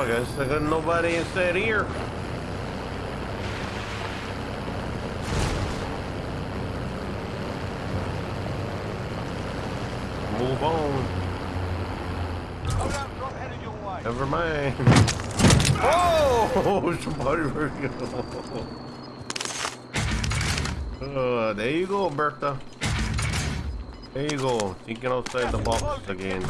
I guess I got nobody inside here. Move on. Never mind. Oh, somebody. uh, there you go, Bertha. There you go. Thinking outside the box again.